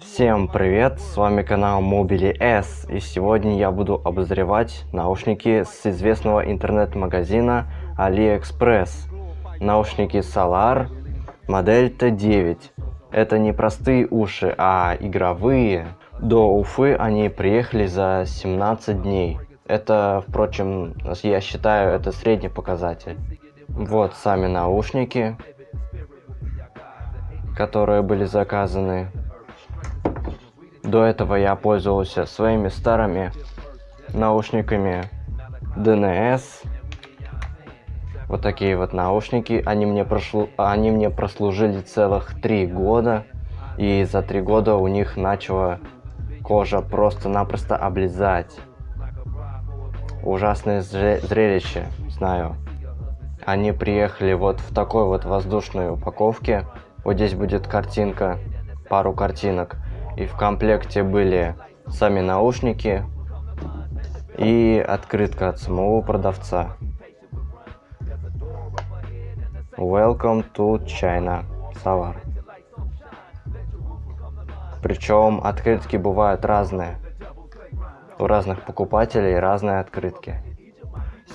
Всем привет, с вами канал Mobily S, и сегодня я буду обозревать наушники с известного интернет-магазина AliExpress. Наушники Solar, модель T9. Это не простые уши, а игровые. До Уфы они приехали за 17 дней. Это, впрочем, я считаю, это средний показатель. Вот сами наушники, которые были заказаны. До этого я пользовался своими старыми наушниками DNS. Вот такие вот наушники. Они мне, прошло, они мне прослужили целых три года. И за три года у них начала кожа просто-напросто облизать. Ужасное зрелище, знаю. Они приехали вот в такой вот воздушной упаковке. Вот здесь будет картинка, пару картинок. И в комплекте были сами наушники и открытка от самого продавца. Welcome to China, Solar. Причем открытки бывают разные. У разных покупателей разные открытки.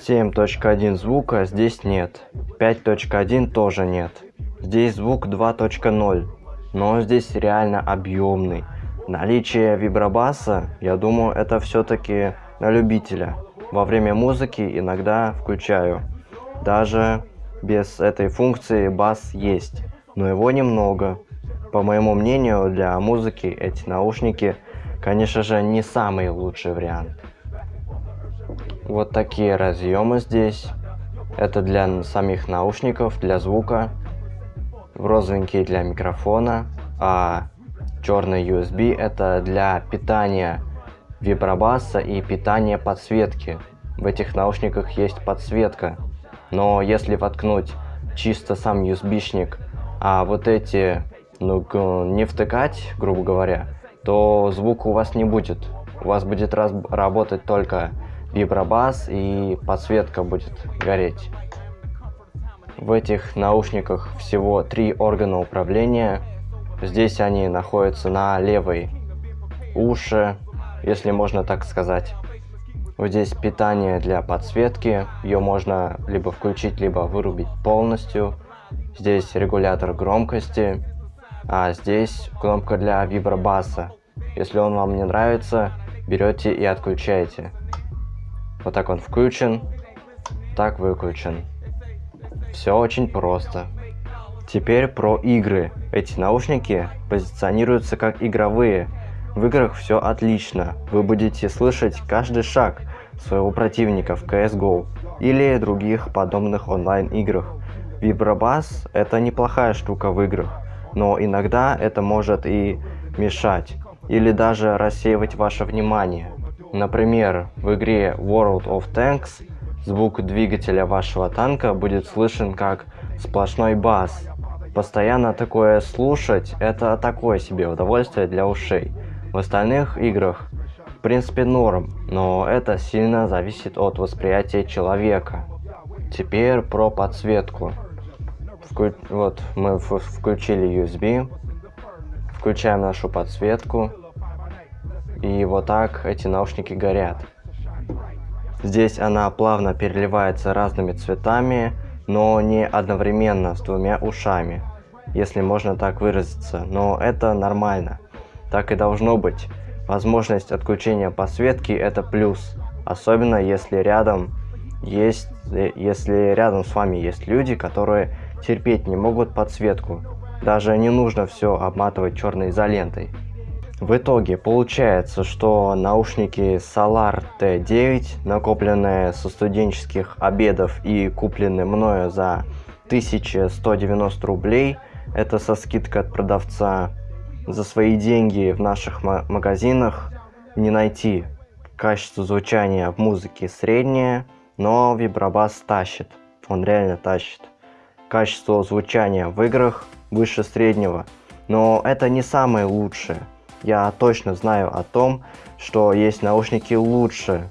7.1 звука здесь нет. 5.1 тоже нет. Здесь звук 2.0, но здесь реально объемный. Наличие вибробаса, я думаю, это все-таки на любителя. Во время музыки иногда включаю. Даже без этой функции бас есть, но его немного. По моему мнению, для музыки эти наушники, конечно же, не самый лучший вариант. Вот такие разъемы здесь. Это для самих наушников, для звука. Розовенький для микрофона, а Черный USB это для питания вибробаса и питания подсветки. В этих наушниках есть подсветка. Но если воткнуть чисто сам USB-шник, а вот эти ну, не втыкать, грубо говоря, то звука у вас не будет. У вас будет работать только вибробас и подсветка будет гореть. В этих наушниках всего три органа управления – Здесь они находятся на левой уши, если можно так сказать. Вот здесь питание для подсветки, ее можно либо включить, либо вырубить полностью. Здесь регулятор громкости, а здесь кнопка для вибробаса. Если он вам не нравится, берете и отключаете. Вот так он включен, так выключен. Все очень просто. Теперь про игры. Эти наушники позиционируются как игровые. В играх все отлично. Вы будете слышать каждый шаг своего противника в CSGO или других подобных онлайн-играх. Вибробас – это неплохая штука в играх, но иногда это может и мешать, или даже рассеивать ваше внимание. Например, в игре World of Tanks звук двигателя вашего танка будет слышен как сплошной бас, Постоянно такое слушать, это такое себе удовольствие для ушей. В остальных играх, в принципе, норм, но это сильно зависит от восприятия человека. Теперь про подсветку. Вклю... Вот, мы включили USB, включаем нашу подсветку, и вот так эти наушники горят. Здесь она плавно переливается разными цветами, но не одновременно с двумя ушами, если можно так выразиться, но это нормально. Так и должно быть. Возможность отключения подсветки это плюс, особенно если рядом есть, если рядом с вами есть люди, которые терпеть не могут подсветку. Даже не нужно все обматывать черной изолентой. В итоге получается, что наушники Solar T9, накопленные со студенческих обедов и купленные мною за 1190 рублей, это со скидкой от продавца, за свои деньги в наших магазинах не найти. Качество звучания в музыке среднее, но вибробас тащит, он реально тащит. Качество звучания в играх выше среднего, но это не самое лучшее я точно знаю о том, что есть наушники лучше.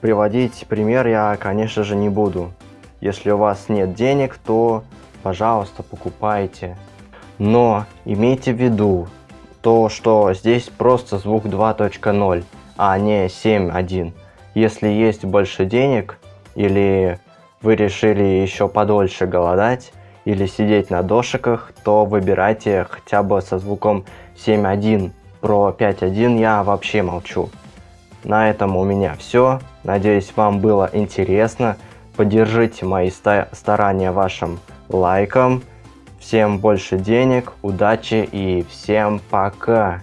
Приводить пример я, конечно же, не буду. Если у вас нет денег, то, пожалуйста, покупайте. Но имейте в виду, то что здесь просто звук 2.0, а не 7.1. Если есть больше денег, или вы решили еще подольше голодать, или сидеть на дошиках, то выбирайте хотя бы со звуком 7.1. Про 5.1 я вообще молчу. На этом у меня все. Надеюсь, вам было интересно. Поддержите мои старания вашим лайком. Всем больше денег, удачи и всем пока!